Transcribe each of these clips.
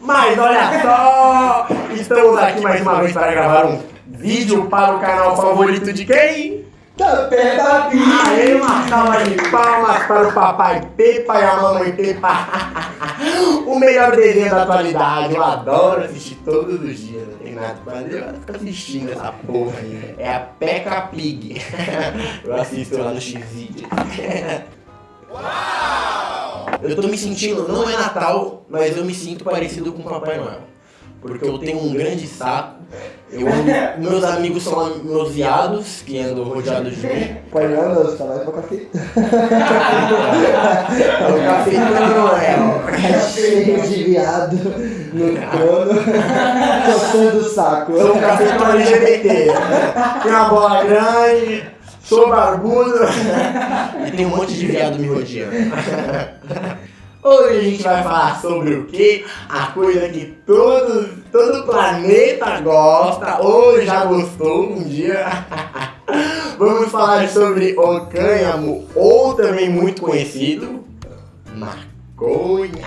Mas olha só! Estamos aqui mais uma vez para gravar um vídeo para o canal favorito de quem? Da Peppa Pig! Aê, uma salva de palmas para o papai Pepa e a mamãe Pepa! o melhor desenho da atualidade, eu adoro assistir todos os dias, não tem nada pra fazer, eu fico assistindo essa porra aí. É a Peppa Pig. eu assisto lá no X-Video. Eu tô me sentindo, não é Natal, mas eu me sinto parecido com o Papai Noel. Porque eu tenho um grande saco. Eu ando, meus amigos são meus viados, que andam rodeados de mim. Pai Noel, você tá mais pra café. É o cafetão Noel. Cheio de viado no trono, coçando o saco. Sou um cafetão LGBT. Tenho uma bola grande, sou barbudo. E tem um monte de viado me rodeando. Hoje a gente vai falar sobre o que? A coisa que todo, todo planeta gosta ou já gostou um dia. Vamos falar sobre o cânhamo, ou também muito conhecido, maconha.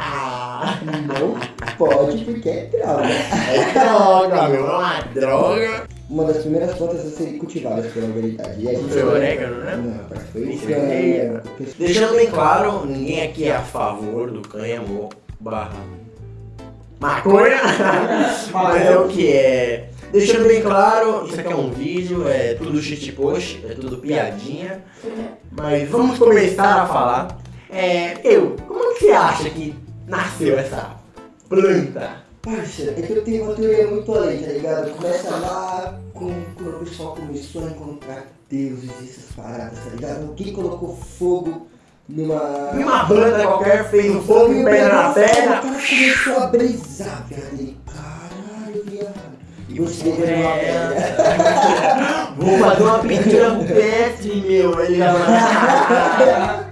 Não pode porque é droga. É droga, meu, é uma droga. Uma das primeiras plantas a serem cultivadas pela. E a gente Foi o orégano, né? Não, foi o Isso cânhamo. Deixando bem claro, ninguém aqui é a favor do cânhamo barra maconha, mas é o que é. Deixando bem claro, isso aqui é um vídeo, é tudo shitpost, é tudo piadinha, mas vamos começar a falar. É, eu, como que você acha que nasceu essa planta? Parça, é que eu tenho uma teoria muito além, tá ligado? Começa lá com, quando o pessoal começou a encontrar deuses e essas paradas, tá ligado? Alguém colocou fogo numa. E uma planta qualquer fez um fogo e pedra na O terra. cara começou a brisar. Ele, caralho, viado. E você pegando uma pedra. Vou fazer uma pintura rupestre, meu. Ele já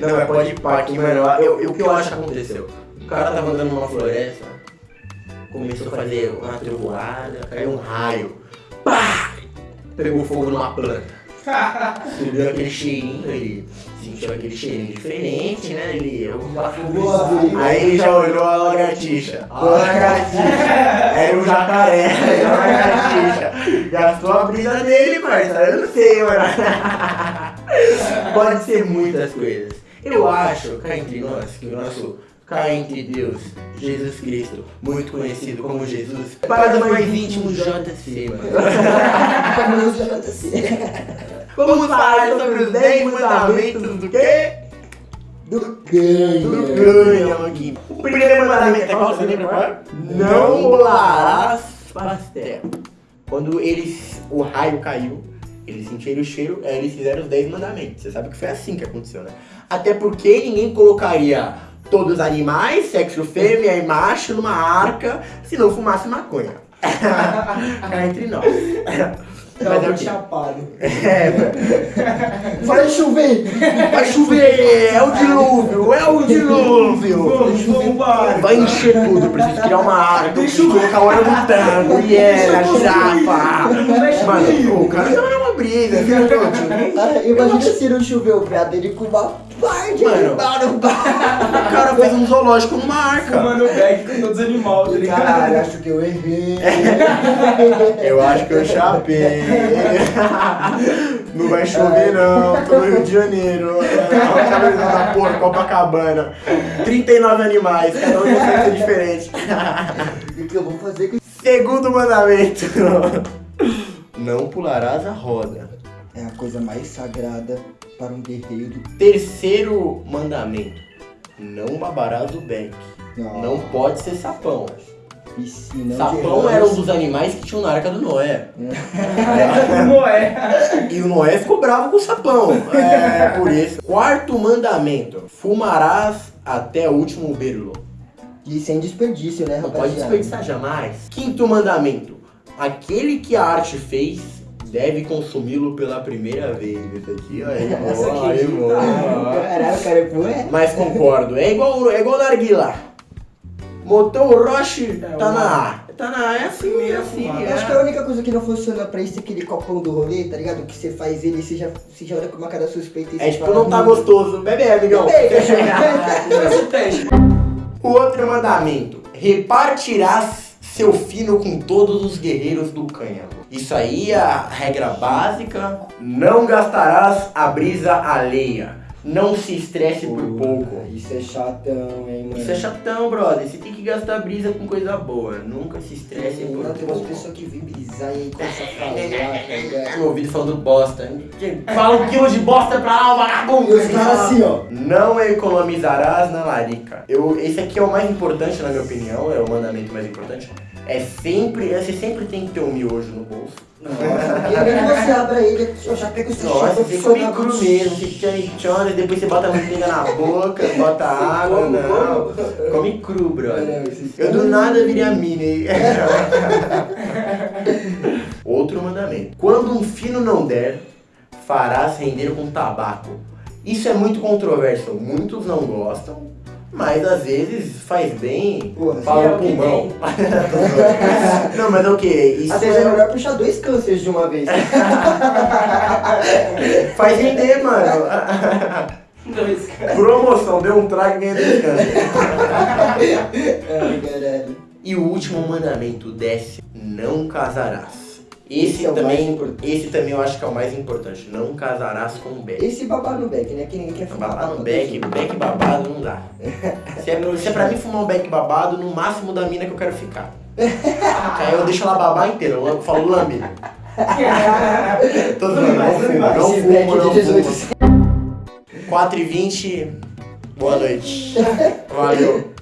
Não, mas pode ir pá aqui, mano. Eu, eu- o que eu acho que aconteceu? O cara tava andando numa floresta, começou a fazer uma trovoada, caiu um raio. Pá! Pegou fogo numa planta. Subiu aquele cheirinho, ele sentiu aquele cheirinho diferente, né? Ele. Vili. Aí ele já olhou a lagartixa. A lagartixa. Era um jacaré. Era uma lagartixa. Gastou a brisa dele, parça. Eu não sei, mano. Pode ser muitas coisas. Eu acho, cá entre nós, que o nosso cá entre Deus, Jesus Cristo, muito conhecido como Jesus, para os mais íntimos JC, mano. Vamos falar sobre os 10 mandamentos do quê? Do Do cânhamo. cânhamo aqui. O primeiro mandamento é qual? Você lembra qual? é? Não bolarás pastel. Quando eles, o raio caiu, eles sentiram o cheiro, aí eles fizeram os 10 mandamentos. Você sabe que foi assim que aconteceu, né? Até porque ninguém colocaria todos os animais, sexo fêmea e macho, numa arca se não fumasse maconha. Cá entre nós. É Tava quê? chapado. É, Vai chover! vai chover, é o dilúvio, é o dilúvio. Vai encher tudo, preciso criar uma área, preciso colocar o orangotango, hiena, girafa. Mano, o cara tava numa brisa, viu, gente? Ah, imagina se não choveu, viado, ele com uma parte Mano. O cara fez um zoológico numa arca. Mano, o bag com todos os animais, tá ligado? Caralho, acho que eu errei. Eu acho que eu chapei. Não vai chover não, tô no Rio de Janeiro. Olha da porra, Copacabana. 39 animais, cada um de um diferente. O que eu vou fazer com Segundo mandamento. Não pularás a roda. É a coisa mais sagrada para um guerreiro. Terceiro mandamento. Não babarás o beck. Não pode ser sapão. E se não Sapão era um dos animais que tinham na arca do Noé. É? E o Noé ficou bravo com o sapão. É, por isso. Quarto mandamento. Fumarás até o último berlo. E sem desperdício, né, Não pode desperdiçar jamais. Quinto mandamento. Aquele que a arte fez deve consumi-lo pela primeira vez. Esse aqui, ó, é Essa boa, é tá- boa. Caralho, cara, pô, é. Mas concordo, é igual, é igual narguilá. Motor o Roche, É, tá o- na A. Tá na A, é assim, é assim. Eu acho que a única coisa que não funciona pra isso é aquele copão do rolê, tá ligado? Que você faz ele e você já, você já olha com uma cara suspeita e É tipo, não tá "Hum, gostoso. Bebe, amigão. Bebe. Teste. O outro mandamento: repartirás seu fino com todos os guerreiros do cânhamo. Isso aí é a regra básica. Não gastarás a brisa alheia. Não se estresse por pouco. Isso é chatão, hein, mano. Isso é chatão, brother. Você tem que gastar brisa com coisa boa. Nunca se estresse por Não, tem umas pouco. pessoas que vêm brisar e começam a falar? Meu ouvido falando bosta. Fala um quilo de bosta pra lá, vagabundo. E os caras assim, ó. Não economizarás na larica. Eu, esse aqui é o mais importante, na minha opinião, é o mandamento mais importante. É sempre, você sempre tem que ter um miojo no bolso. Nossa, e aí você abre ele, eu já pego o seu Nossa, você come cru mesmo, você tchone, depois você bota a manteiga na boca, bota água, Como, não. Come cru, brother. Eu do nada virei a mini. Outro mandamento. Quando um fino não der, farás render com tabaco. Isso é muito controverso. Muitos não gostam, mas às vezes faz bem para é o pulmão. não, mas é o que? Isso Às vezes é é- melhor puxar dois cânceres de uma vez. faz render, mano. Dois, cara. Promoção, deu um trago e ganha descanso. Ai, caralho. E o último mandamento desce, não casarás. Esse, Esse é o mais também, importante. esse também eu acho que é o mais importante. Não casarás com o Beck. Esse babar no beck, né? Que ninguém quer fumar. Babado no beck, beck babado não dá. Se é, se é pra mim fumar um beck babado, no máximo da mina que eu quero ficar. Aí eu deixo ela babar inteira, eu falo lambe. Tô zoando, não fumo, não fumo, não de 18 fumo. 4 e 20, boa noite. Valeu.